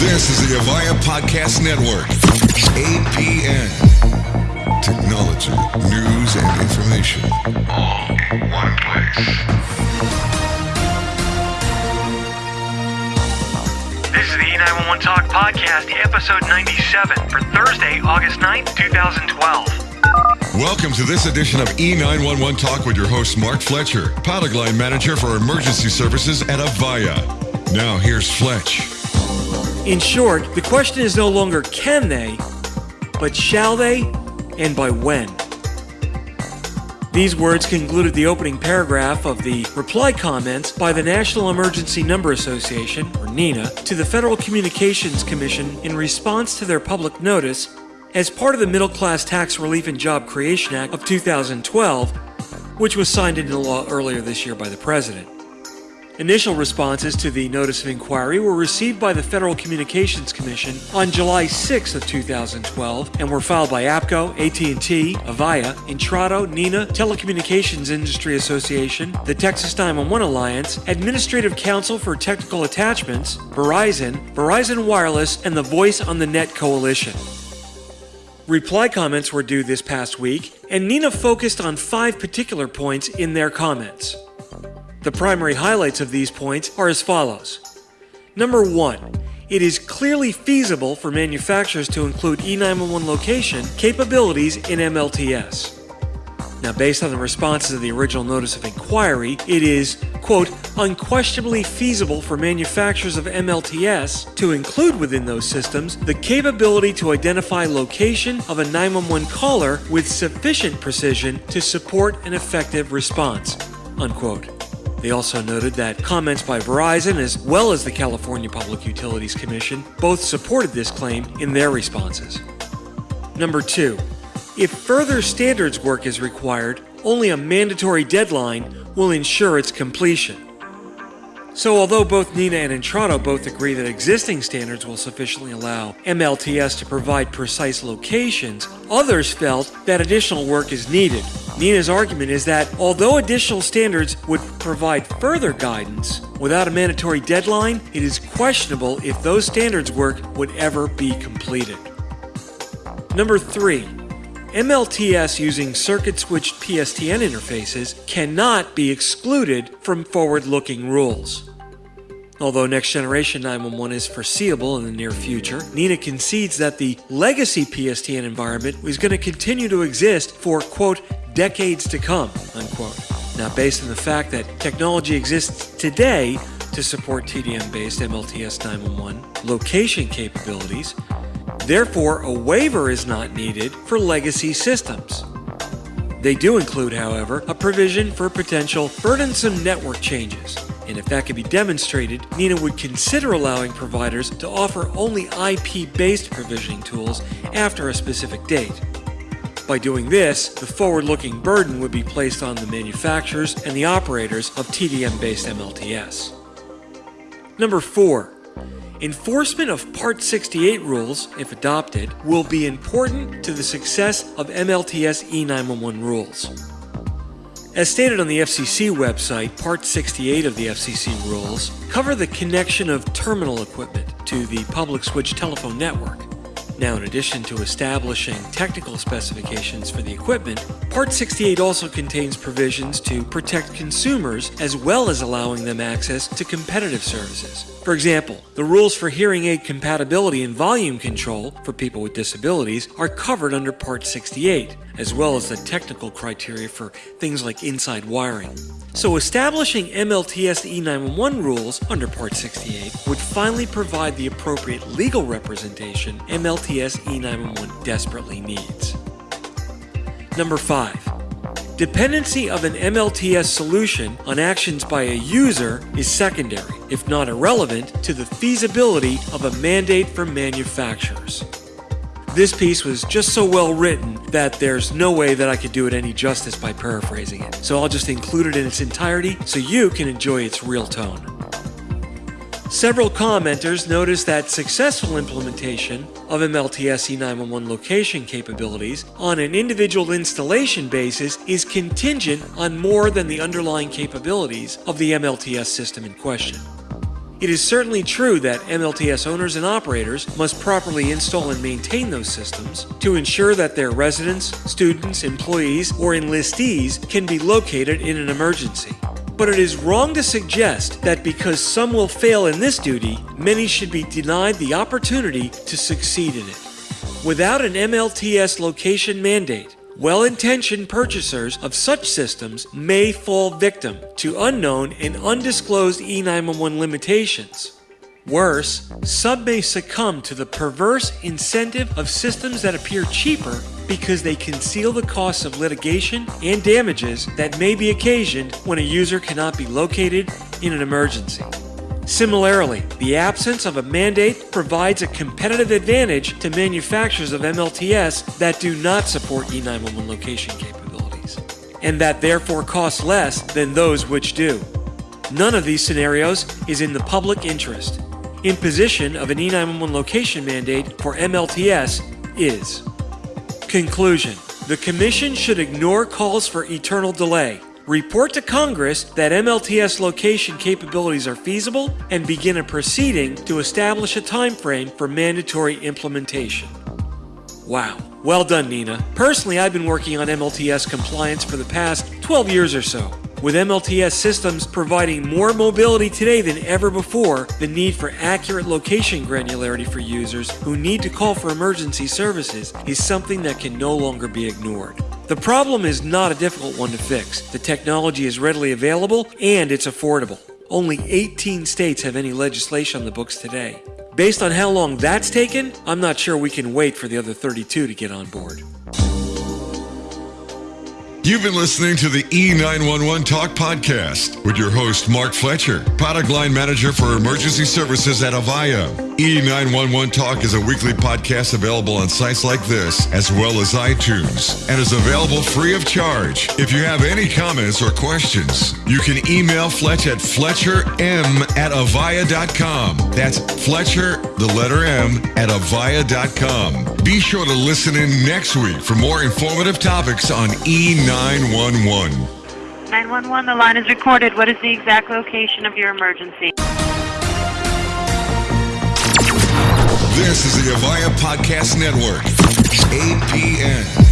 This is the Avaya Podcast Network. APN. Technology, news, and information. All in one place. This is the E911 Talk Podcast, episode 97 for Thursday, August 9th, 2012. Welcome to this edition of E911 Talk with your host, Mark Fletcher, product line manager for emergency services at Avaya. Now, here's Fletch. In short, the question is no longer can they, but shall they, and by when. These words concluded the opening paragraph of the reply comments by the National Emergency Number Association, or NENA, to the Federal Communications Commission in response to their public notice as part of the Middle Class Tax Relief and Job Creation Act of 2012, which was signed into law earlier this year by the President. Initial responses to the notice of inquiry were received by the Federal Communications Commission on July 6 of 2012 and were filed by APCO, AT&T, Avaya, Intrado, NENA, Telecommunications Industry Association, the Texas 911 Alliance, Administrative Council for Technical Attachments, Verizon, Verizon Wireless, and the Voice on the Net Coalition. Reply comments were due this past week, and NENA focused on five particular points in their comments. The primary highlights of these points are as follows. Number one, it is clearly feasible for manufacturers to include E911 location capabilities in MLTS. Now, based on the responses of the original notice of inquiry, it is, quote, unquestionably feasible for manufacturers of MLTS to include within those systems the capability to identify location of a 911 caller with sufficient precision to support an effective response, unquote. They also noted that comments by Verizon as well as the California Public Utilities Commission both supported this claim in their responses. Number two, if further standards work is required, only a mandatory deadline will ensure its completion. So, although both NENA and Intrado both agree that existing standards will sufficiently allow MLTS to provide precise locations, others felt that additional work is needed. NENA's argument is that although additional standards would provide further guidance, without a mandatory deadline, it is questionable if those standards work would ever be completed. Number three, MLTS using circuit switched PSTN interfaces cannot be excluded from forward looking rules. Although next generation 911 is foreseeable in the near future, NENA concedes that the legacy PSTN environment is going to continue to exist for, quote, decades to come, unquote. Now, based on the fact that technology exists today to support TDM based MLTS 911 location capabilities, Therefore, a waiver is not needed for legacy systems. They do include, however, a provision for potential burdensome network changes. And if that could be demonstrated, NENA would consider allowing providers to offer only IP based provisioning tools after a specific date. By doing this, the forward looking burden would be placed on the manufacturers and the operators of TDM based MLTS. Number 4. Enforcement of Part 68 rules, if adopted, will be important to the success of MLTS E911 rules. As stated on the FCC website, Part 68 of the FCC rules cover the connection of terminal equipment to the public switch telephone network. Now, in addition to establishing technical specifications for the equipment, Part 68 also contains provisions to protect consumers as well as allowing them access to competitive services. For example, the rules for hearing aid compatibility and volume control for people with disabilities are covered under Part 68, as well as the technical criteria for things like inside wiring. So, establishing MLTS E911 rules under Part 68 would finally provide the appropriate legal representation MLTS E911 desperately needs. Number 5. Dependency of an MLTS solution on actions by a user is secondary, if not irrelevant, to the feasibility of a mandate from manufacturers. This piece was just so well written that there's no way that I could do it any justice by paraphrasing it. So I'll just include it in its entirety so you can enjoy its real tone. Several commenters noticed that successful implementation of MLTS E911 location capabilities on an individual installation basis is contingent on more than the underlying capabilities of the MLTS system in question. It is certainly true that MLTS owners and operators must properly install and maintain those systems to ensure that their residents, students, employees, or enlistees can be located in an emergency. But it is wrong to suggest that because some will fail in this duty, many should be denied the opportunity to succeed in it. Without an MLTS location mandate, well intentioned purchasers of such systems may fall victim to unknown and undisclosed E911 limitations. Worse, some may succumb to the perverse incentive of systems that appear cheaper because they conceal the costs of litigation and damages that may be occasioned when a user cannot be located in an emergency. Similarly, the absence of a mandate provides a competitive advantage to manufacturers of MLTS that do not support E911 location capabilities, and that therefore cost less than those which do. None of these scenarios is in the public interest. Imposition of an E911 location mandate for MLTS is. Conclusion The Commission should ignore calls for eternal delay report to Congress that MLTS location capabilities are feasible, and begin a proceeding to establish a time frame for mandatory implementation. Wow. Well done, NENA. Personally, I've been working on MLTS compliance for the past 12 years or so. With MLTS systems providing more mobility today than ever before, the need for accurate location granularity for users who need to call for emergency services is something that can no longer be ignored. The problem is not a difficult one to fix. The technology is readily available and it's affordable. Only 18 states have any legislation on the books today. Based on how long that's taken, I'm not sure we can wait for the other 32 to get on board. You've been listening to the E911 Talk podcast with your host, Mark Fletcher, product line manager for emergency services at Avaya. E911 Talk is a weekly podcast available on sites like this, as well as iTunes, and is available free of charge. If you have any comments or questions, you can email Fletch at fletcherm at avaya.com. That's Fletcher, the letter M, at avaya.com. Be sure to listen in next week for more informative topics on E911. 911, the line is recorded. What is the exact location of your emergency? This is the Avaya Podcast Network, APN.